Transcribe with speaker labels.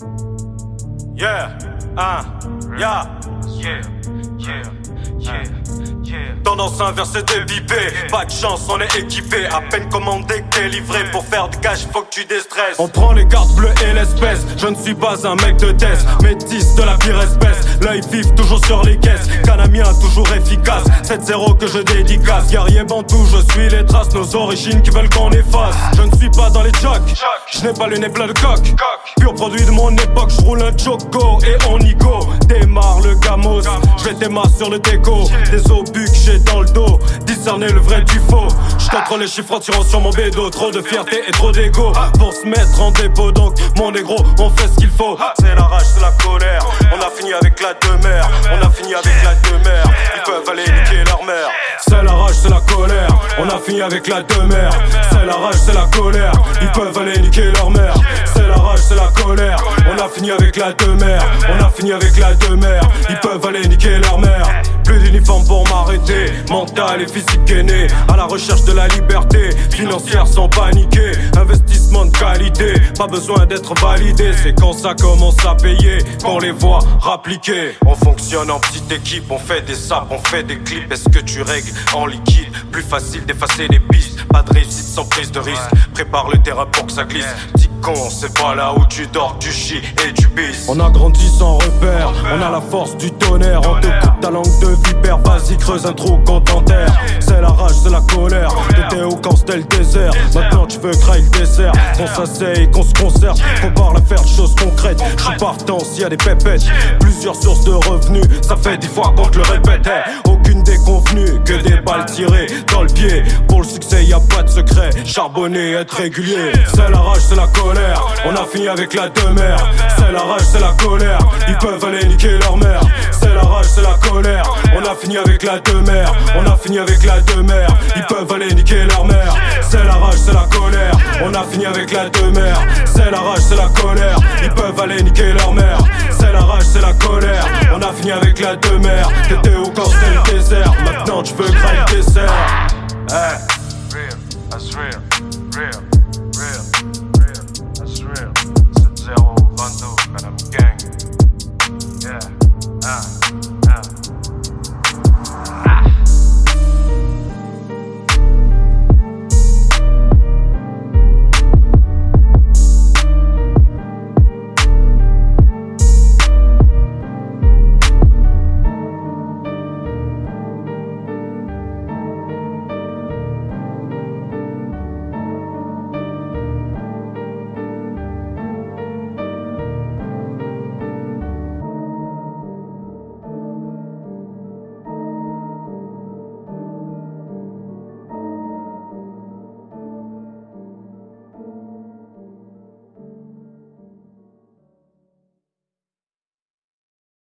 Speaker 1: Yeah, ah, yeah,
Speaker 2: Yeah, yeah, yeah,
Speaker 1: Tendance inversée débipée, pas de chance, on est équipé. À peine commandé, délivré. Pour faire du cash, faut que tu déstresses. On prend les cartes bleues et l'espèce. Je ne suis pas un mec de test, métis de la pire espèce. L'œil vif, toujours sur les caisses. Canamien, toujours efficace. 7-0 que je dédicace. Guerrier Bantou, je suis les traces. Nos origines qui veulent qu'on efface. Je ne suis pas dans les jocks. Je n'ai pas le nez plein de coq. Pur produit de mon époque, je roule un choco et on y go. Démarre le gamos. Je vais sur le déco. Des obus que j'ai dans le dos. Discerner le vrai du faux. Je contrôle les chiffres en tirant sur mon bédo. Trop de fierté et trop d'ego. Pour se mettre en dépôt, donc mon négro, on fait ce qu'il faut. C'est la rage, c'est la colère. On a fini avec la demeure. On a fini avec la demeure. Ils peuvent aller niquer leur mère. C'est la rage, c'est la colère. On a fini avec la demeure. C'est la rage, c'est la colère. Ils peuvent aller niquer leur mère. C'est la rage, c'est la colère. On a fini avec la demeure. On a fini avec la demeure. Ils peuvent aller niquer leur mère. Plus d'uniforme pour m'arrêter. Mental et physique gainé. À la recherche de la liberté. Financière sans paniquer. Investissement de qualité. Pas besoin d'être validé. C'est quand ça commence à payer. Qu'on les voit rappliquer. On fonctionne en petite équipe. On fait des saps, on fait des clips. Est-ce que tu règles en liquide? Plus facile d'effacer les pistes. Pas de réussite sans prise de risque. Prépare le terrain pour que ça glisse. Con, c'est pas là où tu dors, du chi et du bis. On a grandi sans repère. On a la force du tonnerre. On te coupe ta langue de vipère. Vas-y, creuse un trou qu'on t'enterre. C'est la rage, c'est la colère. T'étais au camp, c'était le désert. Maintenant tu veux crailler le dessert. Qu'on s'asseye, qu'on se concerte. Qu'on parle à faire de choses concrètes. Je suis partant s'il y a des pépettes. Plusieurs sources de revenus. Ça fait dix fois qu'on te le répète. Hey, Aucune déconvenue, tirées dans le pied. Pour le succès, y a pas de secret. Charbonner, être régulier. C'est la rage, c'est la colère. On a fini avec la demeure. C'est la rage, c'est la colère. Ils peuvent aller niquer leur mère. C'est la rage, c'est la colère. On a fini avec la demeure. On a fini avec la demeure. Ils peuvent aller niquer leur mère. C'est la rage, c'est la colère. On a fini avec la demeure. C'est la rage, c'est la colère. Ils peuvent aller niquer leur mère. C'est la rage, c'est la colère. On a fini avec la demeure. T'étais au c'était je veux yeah. grimper, sœur. Hey.
Speaker 2: Real.